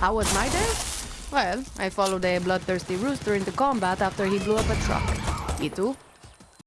How was my day? Well, I followed a bloodthirsty rooster into combat after he blew up a truck. You too?